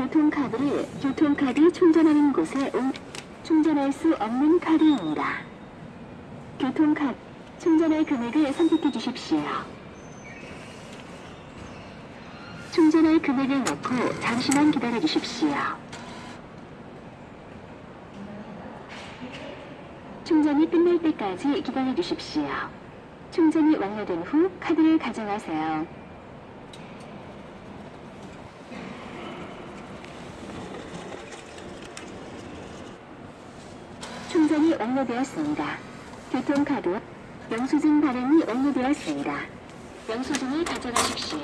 교통카드를 교통카드 충전하는 곳에 옮 충전할 수 없는 카드입니다. 교통카드 충전할 금액을 선택해 주십시오. 충전할 금액을 넣고 잠시만 기다려 주십시오. 충전이 끝날 때까지 기다려 주십시오. 충전이 완료된 후 카드를 가져가세요. 충전이 완료되었습니다. 교통카드 영수증 발행이 완료되었습니다. 영수증을 가져가십시오.